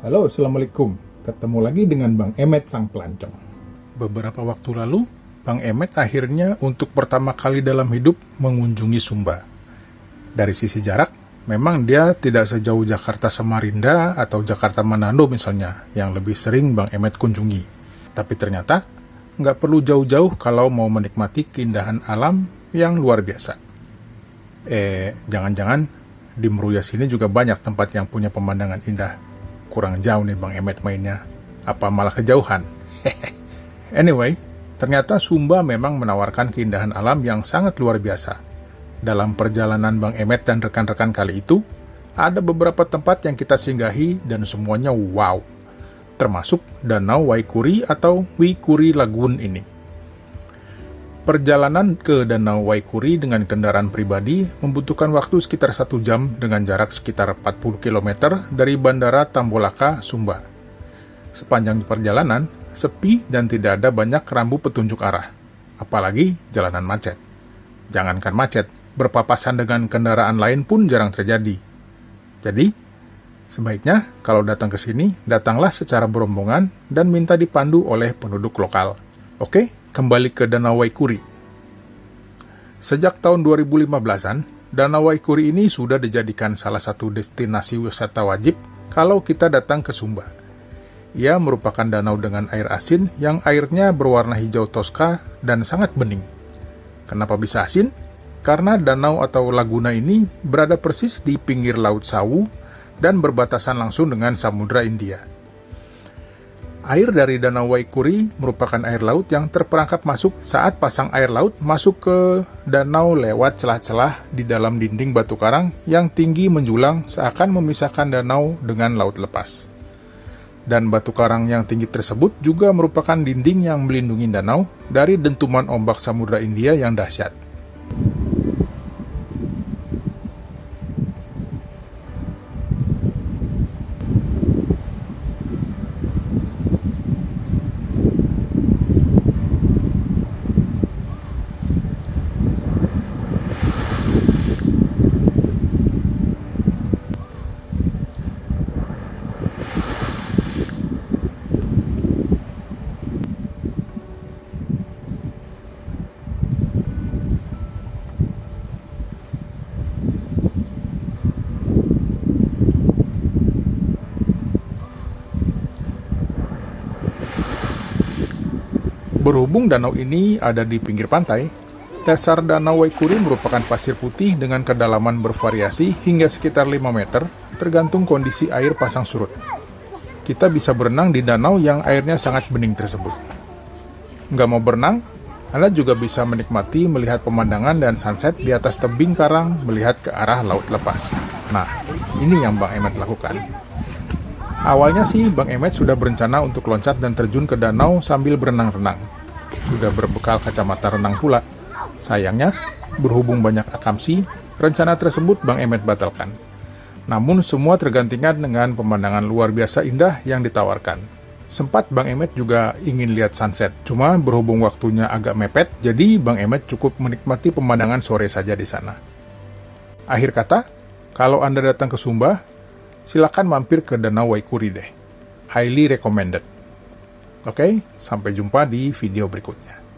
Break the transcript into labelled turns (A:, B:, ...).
A: Halo, Assalamualaikum. Ketemu lagi dengan Bang Emet Sang Pelancong. Beberapa waktu lalu, Bang Emet akhirnya untuk pertama kali dalam hidup mengunjungi Sumba. Dari sisi jarak, memang dia tidak sejauh Jakarta Samarinda atau Jakarta Manado misalnya, yang lebih sering Bang Emet kunjungi. Tapi ternyata, nggak perlu jauh-jauh kalau mau menikmati keindahan alam yang luar biasa. Eh, jangan-jangan di Meruya sini juga banyak tempat yang punya pemandangan indah kurang jauh nih Bang Emet mainnya. Apa malah kejauhan? anyway, ternyata Sumba memang menawarkan keindahan alam yang sangat luar biasa. Dalam perjalanan Bang Emet dan rekan-rekan kali itu, ada beberapa tempat yang kita singgahi dan semuanya wow. Termasuk Danau Waikuri atau Wikuri Lagoon ini. Perjalanan ke Danau Waikuri dengan kendaraan pribadi membutuhkan waktu sekitar satu jam dengan jarak sekitar 40 km dari Bandara Tambolaka, Sumba. Sepanjang perjalanan, sepi dan tidak ada banyak rambu petunjuk arah, apalagi jalanan macet. Jangankan macet, berpapasan dengan kendaraan lain pun jarang terjadi. Jadi, sebaiknya kalau datang ke sini, datanglah secara berombongan dan minta dipandu oleh penduduk lokal. Oke, kembali ke Danau Waikuri. Sejak tahun 2015-an, Danau Waikuri ini sudah dijadikan salah satu destinasi wisata wajib kalau kita datang ke Sumba. Ia merupakan danau dengan air asin yang airnya berwarna hijau toska dan sangat bening. Kenapa bisa asin? Karena danau atau laguna ini berada persis di pinggir Laut Sawu dan berbatasan langsung dengan Samudra India. Air dari Danau Waikuri merupakan air laut yang terperangkap masuk saat pasang air laut masuk ke danau lewat celah-celah di dalam dinding batu karang yang tinggi menjulang seakan memisahkan danau dengan laut lepas. Dan batu karang yang tinggi tersebut juga merupakan dinding yang melindungi danau dari dentuman ombak Samudra India yang dahsyat. Berhubung danau ini ada di pinggir pantai, dasar danau Waikuri merupakan pasir putih dengan kedalaman bervariasi hingga sekitar 5 meter, tergantung kondisi air pasang surut. Kita bisa berenang di danau yang airnya sangat bening tersebut. Nggak mau berenang? Anda juga bisa menikmati melihat pemandangan dan sunset di atas tebing karang melihat ke arah laut lepas. Nah, ini yang Bang Emet lakukan. Awalnya sih Bang Emet sudah berencana untuk loncat dan terjun ke danau sambil berenang-renang. Sudah berbekal kacamata renang pula. Sayangnya, berhubung banyak akamsi, rencana tersebut Bang Emet batalkan. Namun semua tergantikan dengan pemandangan luar biasa indah yang ditawarkan. Sempat Bang Emet juga ingin lihat sunset, cuma berhubung waktunya agak mepet, jadi Bang Emet cukup menikmati pemandangan sore saja di sana. Akhir kata, kalau Anda datang ke Sumba, silakan mampir ke Danau Waikuri deh. Highly recommended. Oke, sampai jumpa di video berikutnya.